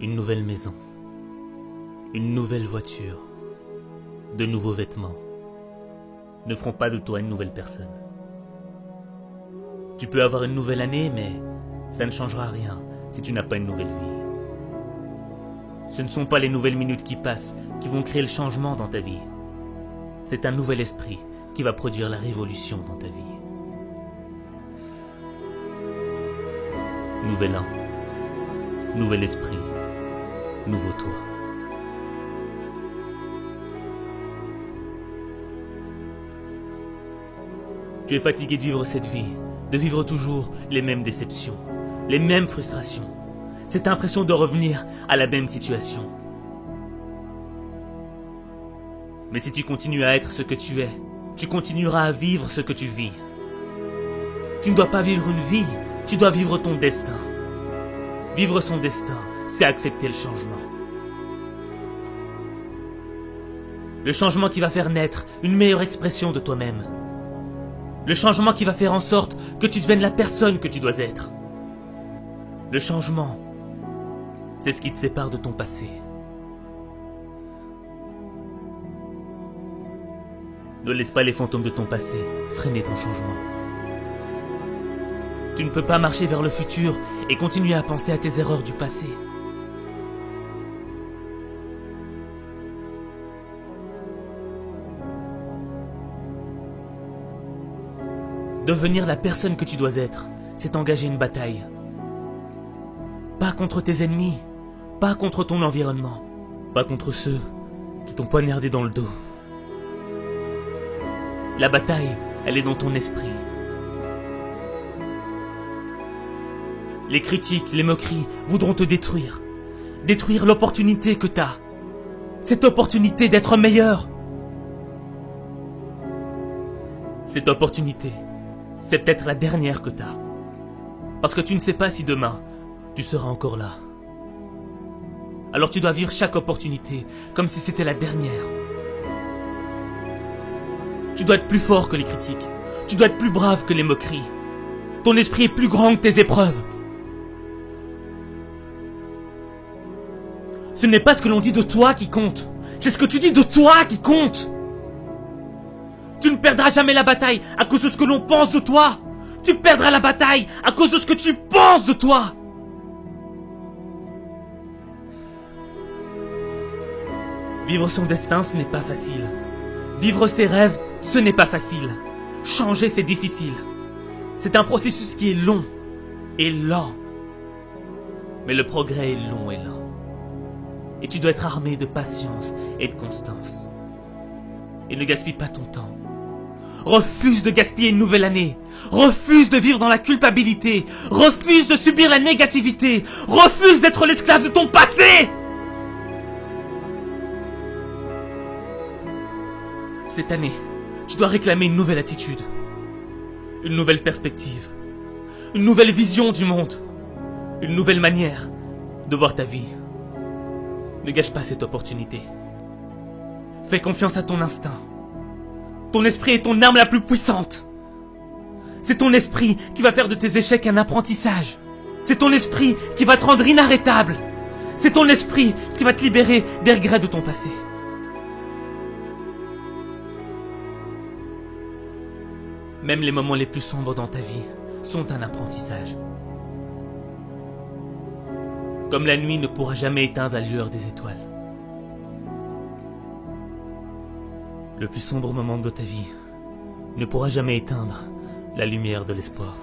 Une nouvelle maison. Une nouvelle voiture. De nouveaux vêtements. Ne feront pas de toi une nouvelle personne. Tu peux avoir une nouvelle année, mais ça ne changera rien si tu n'as pas une nouvelle vie. Ce ne sont pas les nouvelles minutes qui passent qui vont créer le changement dans ta vie. C'est un nouvel esprit qui va produire la révolution dans ta vie. Nouvel an, nouvel esprit, nouveau toi. Tu es fatigué de vivre cette vie, de vivre toujours les mêmes déceptions, les mêmes frustrations, cette impression de revenir à la même situation. Mais si tu continues à être ce que tu es, tu continueras à vivre ce que tu vis. Tu ne dois pas vivre une vie, tu dois vivre ton destin. Vivre son destin, c'est accepter le changement. Le changement qui va faire naître une meilleure expression de toi-même. Le changement qui va faire en sorte que tu deviennes la personne que tu dois être. Le changement, c'est ce qui te sépare de ton passé. Ne laisse pas les fantômes de ton passé freiner ton changement. Tu ne peux pas marcher vers le futur et continuer à penser à tes erreurs du passé. Devenir la personne que tu dois être, c'est engager une bataille. Pas contre tes ennemis, pas contre ton environnement, pas contre ceux qui t'ont poignardé dans le dos. La bataille, elle est dans ton esprit. Les critiques, les moqueries voudront te détruire. Détruire l'opportunité que t'as. Cette opportunité d'être meilleur. Cette opportunité, c'est peut-être la dernière que t'as. Parce que tu ne sais pas si demain, tu seras encore là. Alors tu dois vivre chaque opportunité comme si c'était la dernière. Tu dois être plus fort que les critiques. Tu dois être plus brave que les moqueries. Ton esprit est plus grand que tes épreuves. Ce n'est pas ce que l'on dit de toi qui compte. C'est ce que tu dis de toi qui compte. Tu ne perdras jamais la bataille à cause de ce que l'on pense de toi. Tu perdras la bataille à cause de ce que tu penses de toi. Vivre son destin, ce n'est pas facile. Vivre ses rêves, ce n'est pas facile. Changer, c'est difficile. C'est un processus qui est long et lent. Mais le progrès est long et lent. Et tu dois être armé de patience et de constance. Et ne gaspille pas ton temps. Refuse de gaspiller une nouvelle année. Refuse de vivre dans la culpabilité. Refuse de subir la négativité. Refuse d'être l'esclave de ton passé. Cette année, tu dois réclamer une nouvelle attitude. Une nouvelle perspective. Une nouvelle vision du monde. Une nouvelle manière de voir ta vie. Ne gâche pas cette opportunité. Fais confiance à ton instinct. Ton esprit est ton arme la plus puissante. C'est ton esprit qui va faire de tes échecs un apprentissage. C'est ton esprit qui va te rendre inarrêtable. C'est ton esprit qui va te libérer des regrets de ton passé. Même les moments les plus sombres dans ta vie sont un apprentissage. Comme la nuit ne pourra jamais éteindre la lueur des étoiles. Le plus sombre moment de ta vie ne pourra jamais éteindre la lumière de l'espoir.